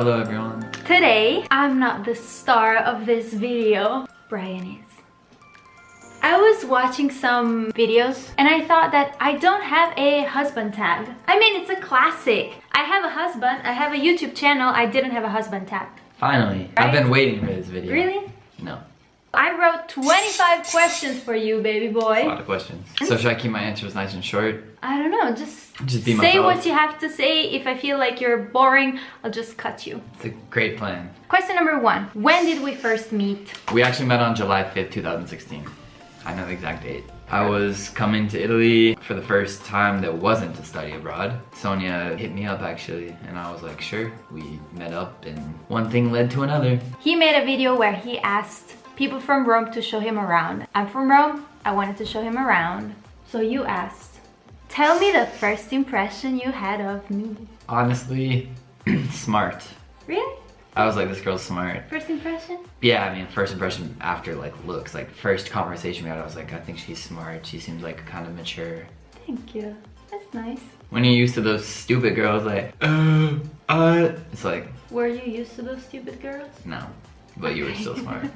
Hello everyone. Today, I'm not the star of this video. Brian is. I was watching some videos and I thought that I don't have a husband tag. I mean, it's a classic. I have a husband, I have a YouTube channel, I didn't have a husband tag. Finally. Right? I've been waiting for this video. Really? No. I wrote 25 questions for you, baby boy. A lot of questions. So should I keep my answers nice and short? I don't know, just, Just be say what you have to say. If I feel like you're boring, I'll just cut you. It's a great plan. Question number one. When did we first meet? We actually met on July 5th, 2016. I know the exact date. I was coming to Italy for the first time that wasn't to study abroad. Sonia hit me up actually, and I was like, sure. We met up, and one thing led to another. He made a video where he asked people from Rome to show him around. I'm from Rome, I wanted to show him around. So you asked, tell me the first impression you had of me. Honestly, smart. Really? I was like, this girl's smart. First impression? Yeah, I mean, first impression after like looks, like first conversation we had, I was like, I think she's smart. She seems like kind of mature. Thank you. That's nice. When you're used to those stupid girls, like, uh, uh, it's like, Were you used to those stupid girls? no, but you were still smart.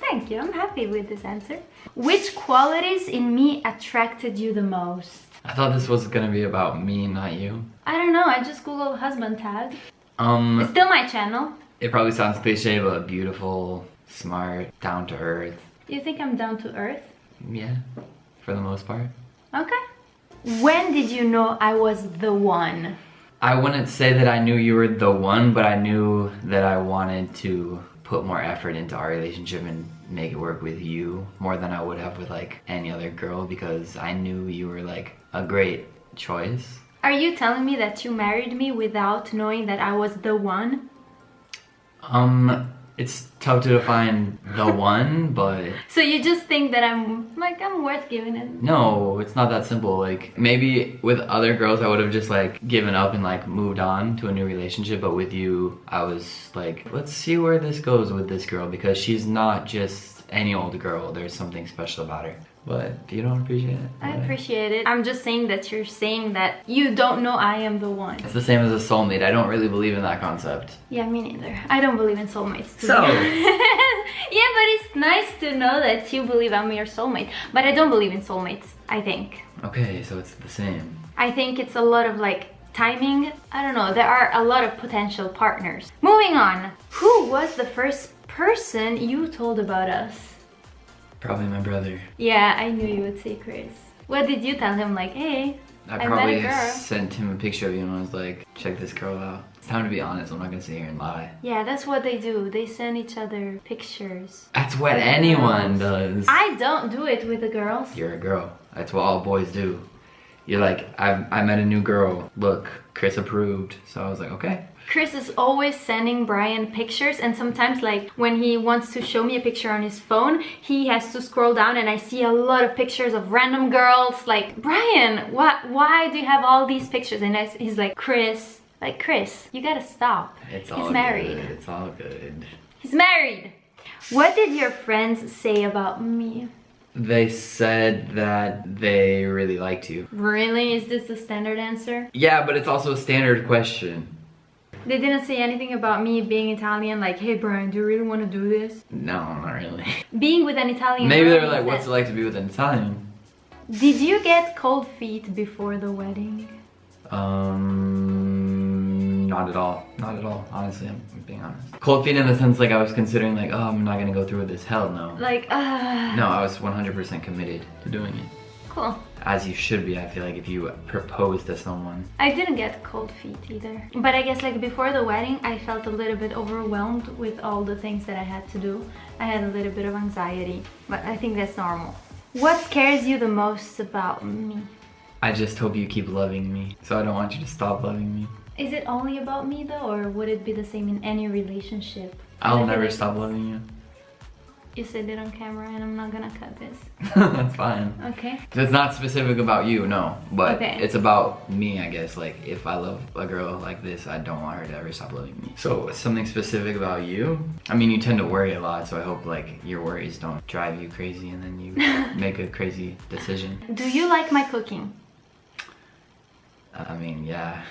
Thank you, I'm happy with this answer. Which qualities in me attracted you the most? I thought this was gonna be about me, not you. I don't know, I just googled husband tag. It's Um, still my channel. it probably sounds cliche, but beautiful, smart, down to earth. Do you think I'm down to earth? Yeah, for the most part. Okay. When did you know I was the one? I wouldn't say that I knew you were the one, but I knew that I wanted to put more effort into our relationship and make it work with you more than I would have with like any other girl because I knew you were like a great choice. Are you telling me that you married me without knowing that I was the one? Um, it's tough to define the one, but So you just think that I'm like I'm worth giving it? no, it's not that simple. Like maybe with other girls I would have just like given up and like moved on to a new relationship, but with you I was like, let's see where this goes with this girl because she's not just any old girl. There's something special about her. But you don't appreciate it, I appreciate it. I'm just saying that you're saying that you don't know I am the one. It's the same as a soulmate. I don't really believe in that concept. Yeah, me neither. I don't believe in soulmates. too. So? yeah, but it's nice to know that you believe I'm your soulmate. But I don't believe in soulmates, I think. Okay, so it's the same. I think it's a lot of like timing. I don't know, there are a lot of potential partners. Moving on. Who was the first person you told about us? Probably my brother. Yeah, I knew you would say Chris. What did you tell him? Like, hey, I I probably girl. sent him a picture of you and I was like, check this girl out. It's time to be honest. I'm not gonna sit here and lie. yeah, that's what they do. They send each other pictures. That's what anyone does. I don't do it with the girls. You're a girl. That's what all boys do. You're like, I, I met a new girl. Look, Chris approved. So I was like, okay. Chris is always sending Brian pictures and sometimes like when he wants to show me a picture on his phone, he has to scroll down and I see a lot of pictures of random girls like, Brian, what, why do you have all these pictures? And I, he's like, Chris, like Chris, you gotta stop. It's He's all married. good. It's all good. He's married. What did your friends say about me? They said that they really liked you. Really? Is this the standard answer? Yeah, but it's also a standard question. They didn't say anything about me being Italian, like, hey Brian, do you really want to do this? No, not really. Being with an Italian Maybe they're like, what's it like to be with an Italian? Did you get cold feet before the wedding? Um, not at all. Not at all. Honestly, I'm being honest. Cold feet in the sense like I was considering like, oh, I'm not gonna go through with this. Hell no. Like, uh No, I was 100% committed to doing it. Cool. As you should be, I feel like if you propose to someone. I didn't get cold feet either. But I guess like before the wedding, I felt a little bit overwhelmed with all the things that I had to do. I had a little bit of anxiety, but I think that's normal. What scares you the most about me? I just hope you keep loving me. So I don't want you to stop loving me. Is it only about me though, or would it be the same in any relationship? I'll never stop loving you. You said it on camera and I'm not gonna cut this. That's fine. Okay. It's not specific about you, no. But Okay. it's about me, I guess. Like, if I love a girl like this, I don't want her to ever stop loving me. So, something specific about you? I mean, you tend to worry a lot, so I hope, like, your worries don't drive you crazy and then you make a crazy decision. Do you like my cooking? I mean, yeah.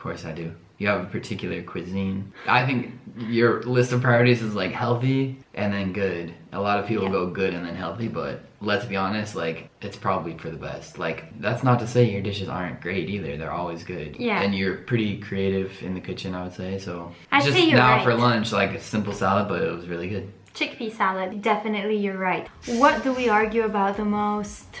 Course I do. You have a particular cuisine. I think your list of priorities is like healthy and then good. A lot of people Yeah. go good and then healthy, but let's be honest, like it's probably for the best. Like that's not to say your dishes aren't great either. They're always good. Yeah. And you're pretty creative in the kitchen, I would say. So I'd just now for lunch, like a simple salad, but it was really good. Chickpea salad. Definitely, you're right. What do we argue about the most?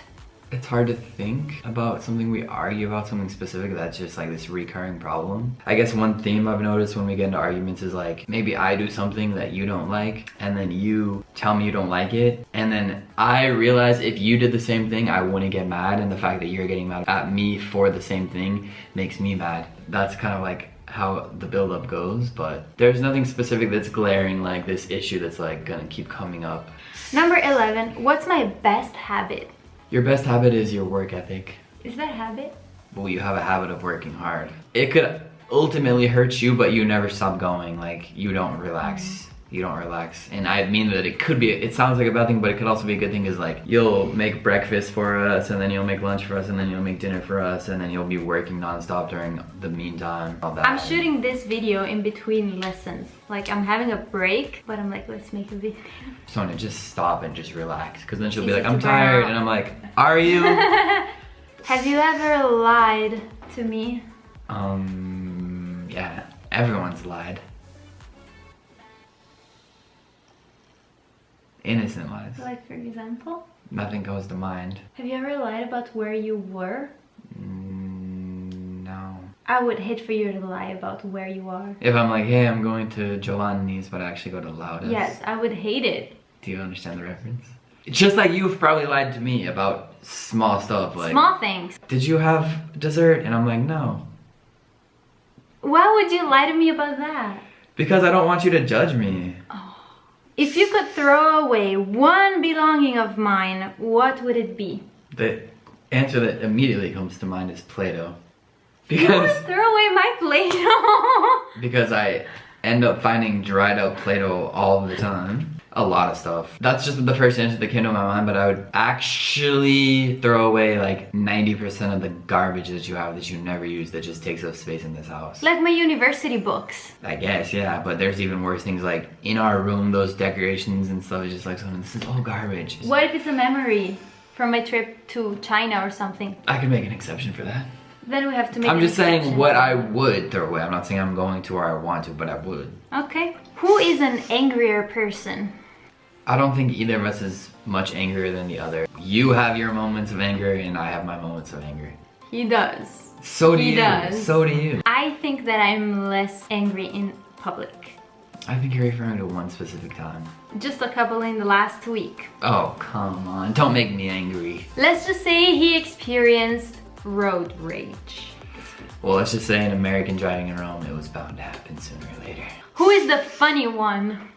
It's hard to think about something we argue about something specific that's just like this recurring problem. I guess one theme I've noticed when we get into arguments is like maybe I do something that you don't like and then you tell me you don't like it and then I realize if you did the same thing I wouldn't get mad and the fact that you're getting mad at me for the same thing makes me mad. That's kind of like how the buildup goes but there's nothing specific that's glaring like this issue that's like gonna keep coming up. Number 11. What's my best habit? Your best habit is your work ethic. Is that habit? well, you have a habit of working hard. It could ultimately hurt you, but you never stop going. Like you don't relax. You don't relax. And I mean that it could be, it sounds like a bad thing, but it could also be a good thing is like, you'll make breakfast for us, and then you'll make lunch for us, and then you'll make dinner for us, and then you'll be working nonstop during the meantime. All that. I'm shooting this video in between lessons. Like I'm having a break, but I'm like, let's make a video. Sonia, just stop and just relax. Cause then she'll be like, I'm tired. out. And I'm like, are you? Have you ever lied to me? um, yeah, everyone's lied. Innocent lies. Like for example? Nothing goes to mind. Have you ever lied about where you were? Mm, no. I would hate for you to lie about where you are. If I'm like, hey, I'm going to Giovanni's, but I actually go to Loudest. Yes, I would hate it. Do you understand the reference? Just like you've probably lied to me about small stuff. Like, Small things. did you have dessert? And I'm like, no. Why would you lie to me about that? Because I don't want you to judge me. If you could throw away one belonging of mine, what would it be? The answer that immediately comes to mind is Play-Doh. You would Because, throw away my Play-Doh. because I end up finding dried out Play-Doh all the time. A lot of stuff. That's just the first answer that came to my mind, but I would actually throw away like 90% of the garbage that you have that you never use that just takes up space in this house. like my university books. I guess, yeah, but there's even worse things like in our room, those decorations and stuff is just like, "Someone, this is all garbage. What if it's a memory from my trip to China or something? I could make an exception for that. Then we have to make I'm an just saying what I would throw away. I'm not saying I'm going to or I want to, but I would. Okay. Who is an angrier person? I don't think either of us is much angrier than the other. You have your moments of anger and I have my moments of anger. He does. So do He you. does. So do you. I think that I'm less angry in public. I think you're referring to one specific time. Just a couple in the last week. Oh, come on. Don't make me angry. Let's just say he experienced road rage. Well, let's just say in American driving in Rome, it was bound to happen sooner or later. Who is the funny one?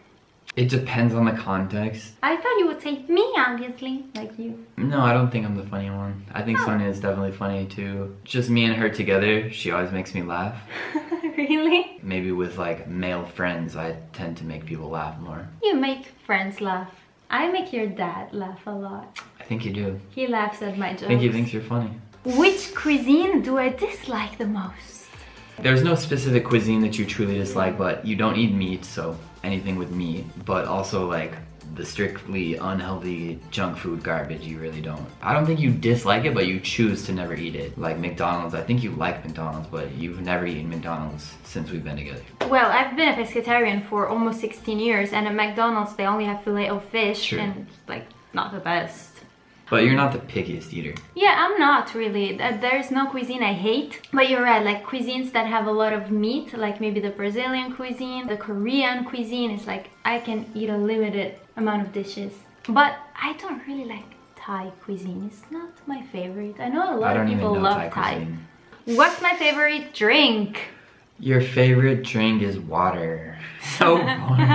It depends on the context. I thought you would say me, obviously, like you. No, I don't think I'm the funny one. I think Oh. Sonia is definitely funny too. Just me and her together, she always makes me laugh. really? Maybe with like male friends, I tend to make people laugh more. You make friends laugh. I make your dad laugh a lot. I think you do. He laughs at my jokes. I think he thinks you're funny. Which cuisine do I dislike the most? There's no specific cuisine that you truly dislike, but you don't eat meat, so anything with meat. But also like the strictly unhealthy junk food garbage, you really don't. I don't think you dislike it, but you choose to never eat it. Like McDonald's, I think you like McDonald's, but you've never eaten McDonald's since we've been together. Well, I've been a pescatarian for almost 16 years, and at McDonald's they only have filet of fish, Sure. and like not the best. But you're not the pickiest eater. Yeah, I'm not really. There's no cuisine I hate. But you're right, like cuisines that have a lot of meat, like maybe the Brazilian cuisine, the Korean cuisine, is like I can eat a limited amount of dishes. But I don't really like Thai cuisine. It's not my favorite. I know a lot of people love Thai Thai. What's my favorite drink? Your favorite drink is water. So boring.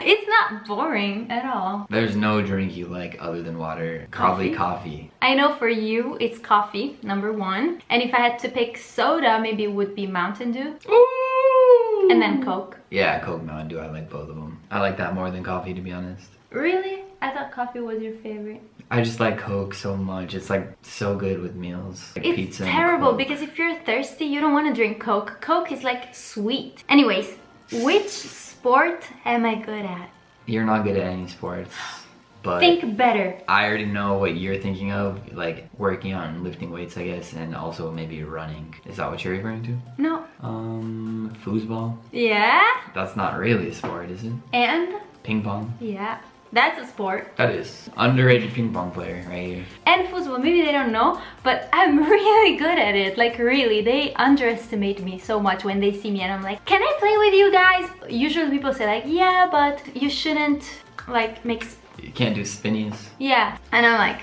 it's not boring at all. There's no drink you like other than water. Probably coffee. I know for you it's coffee, number one. And if I had to pick soda, maybe it would be Mountain Dew. Ooh. And then Coke. Yeah, Coke Mountain Dew. I like both of them. I like that more than coffee, to be honest. Really? I thought coffee was your favorite. I just like Coke so much. It's like so good with meals. Like It's pizza terrible because if you're thirsty, you don't want to drink Coke. Coke is like sweet. Anyways, which sport am I good at? You're not good at any sports, but Think better. I already know what you're thinking of, like working out and lifting weights, I guess, and also maybe running. Is that what you're referring to? No. Um, foosball? Yeah. That's not really a sport, is it? And Ping pong? yeah, that's a sport. That is. Underrated ping pong player right here. And football, maybe they don't know, but I'm really good at it. Like really, they underestimate me so much when they see me and I'm like, can I play with you guys? Usually people say like, yeah, but you shouldn't like make, You can't do spinnies. yeah. And I'm like,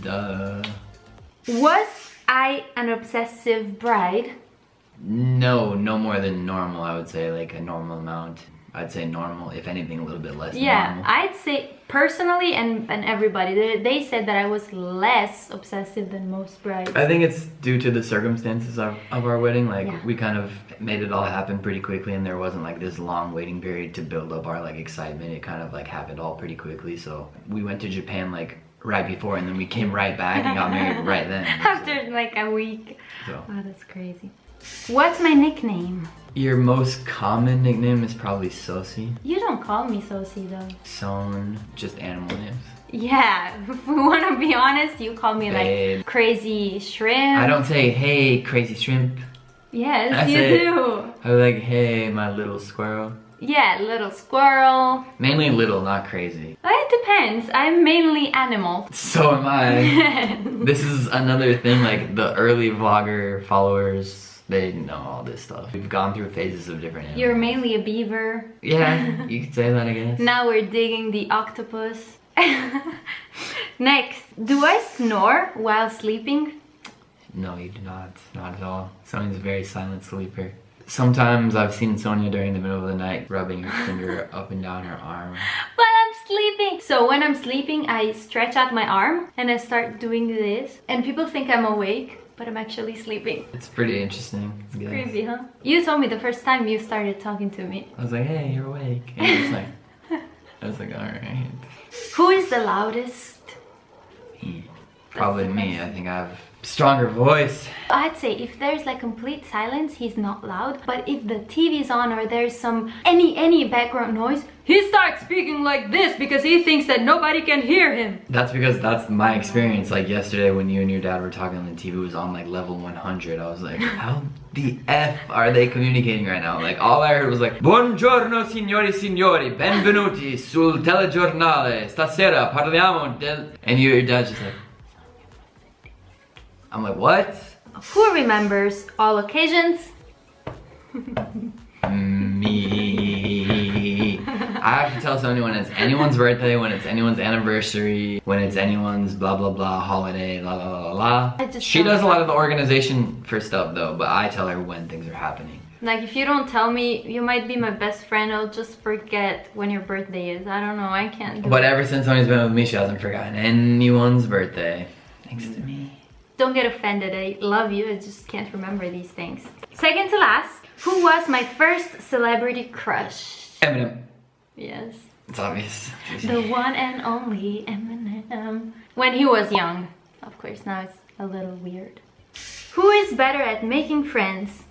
Duh. was I an obsessive bride? No, no more than normal, I would say, like a normal amount. I'd say normal, if anything, a little bit less Yeah, normal. I'd say personally and, and everybody, they, they said that I was less obsessive than most brides. I think it's due to the circumstances of, of our wedding. Like Yeah. we kind of made it all happen pretty quickly, and there wasn't like this long waiting period to build up our like excitement. It kind of like happened all pretty quickly. So we went to Japan like right before, and then we came right back and got married right then. After like a week. So Oh, that's crazy. What's my nickname? Your most common nickname is probably Sosi, You don't call me Sosi though. Son, just animal names. Yeah, if we want to be honest, you call me Babe. like crazy shrimp. I don't say hey crazy shrimp. Yes, That's you it. do. I was like hey my little squirrel. Yeah, little squirrel. Mainly little, not crazy. It depends. I'm mainly animal. So am I. this is another thing like the early vlogger followers they know all this stuff we've gone through phases of different animals. You're mainly a beaver. yeah you could say that i guess Now we're digging the octopus. Next, do I snore while sleeping? no you do not not at all sonia's a very silent sleeper sometimes i've seen sonia during the middle of the night rubbing her finger up and down her arm While I'm sleeping. So when I'm sleeping, I stretch out my arm and I start doing this. And people think I'm awake, but I'm actually sleeping. it's pretty interesting I guess. Creepy, huh? You told me the first time you started talking to me. i was like hey you're awake and he was like i was like all right Who is the loudest? probably me i think i have stronger voice I'd say if there's like complete silence, he's not loud. But if the TV's on or there's some any any background noise, he starts speaking like this because he thinks that nobody can hear him. That's because that's my experience. Like yesterday when you and your dad were talking on the TV it was on like level 100. I was like, how the F are they communicating right now? Like all I heard was like, Buongiorno signori signori, benvenuti sul telegiornale. Stasera parliamo del... And you, your dad's just like... I'm like, what? Who remembers all occasions? I have to tell Sonia when it's anyone's birthday, when it's anyone's anniversary, when it's anyone's blah blah blah holiday, la la la la la. She does a lot of the organization for stuff though, but I tell her when things are happening. Like if you don't tell me, you might be my best friend. I'll just forget when your birthday is. I don't know. I can't do But it. ever since Sonia's been with me, she hasn't forgotten anyone's birthday. Thanks to me. Don't get offended. I love you. I just can't remember these things. Second to last, who was my first celebrity crush? Eminem. Yes. It's obvious. The one and only Eminem. When he was young. Of course, now it's a little weird. Who is better at making friends?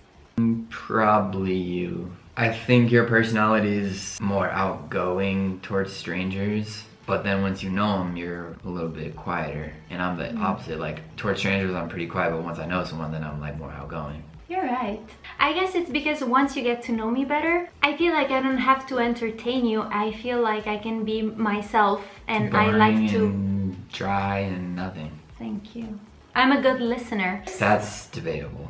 Probably you. I think your personality is more outgoing towards strangers, but then once you know them, you're a little bit quieter. And I'm the mm. opposite. Like towards strangers, I'm pretty quiet, but once I know someone, then I'm like more outgoing. You're right. I guess it's because once you get to know me better, I feel like I don't have to entertain you. I feel like I can be myself and I like to. and dry and nothing. Thank you. I'm a good listener. That's debatable.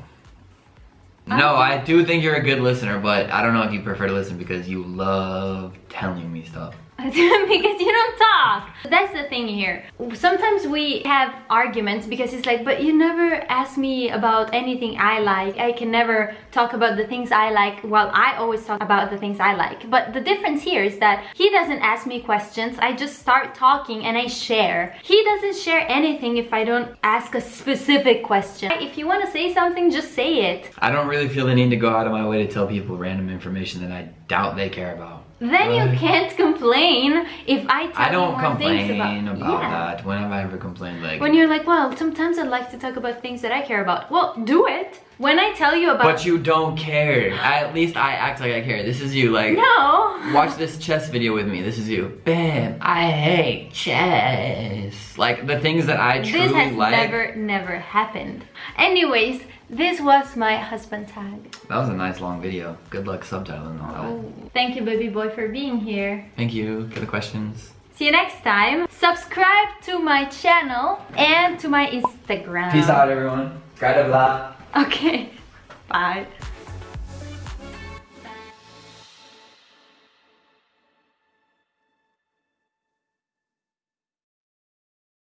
Um, no, I do think you're a good listener, but I don't know if you prefer to listen because you love telling me stuff. because you don't talk. That's the thing here. Sometimes we have arguments because it's like, but you never ask me about anything I like. I can never talk about the things I like while I always talk about the things I like. But the difference here is that he doesn't ask me questions. I just start talking and I share. He doesn't share anything if I don't ask a specific question. If you want to say something, just say it. I don't really feel the need to go out of my way to tell people random information that I doubt they care about. Then you can't complain if I tell I don't you more things about, about, yeah. that. When have I ever complained? Like, When you're like, well, sometimes I'd like to talk about things that I care about. Well, do it. When I tell you about but you don't care. At least I act like I care. This is you. Like, no, watch this chess video with me. This is you. Bam! I hate chess. Like the things that I truly like. this has like. never, never happened. Anyways, this was my husband tag. That was a nice long video. Good luck subtitling all that. Oh, thank you, baby boy, for being here. Thank you for the questions. See you next time. Subscribe to my channel and to my Instagram. Peace out, everyone. Okay. Bye.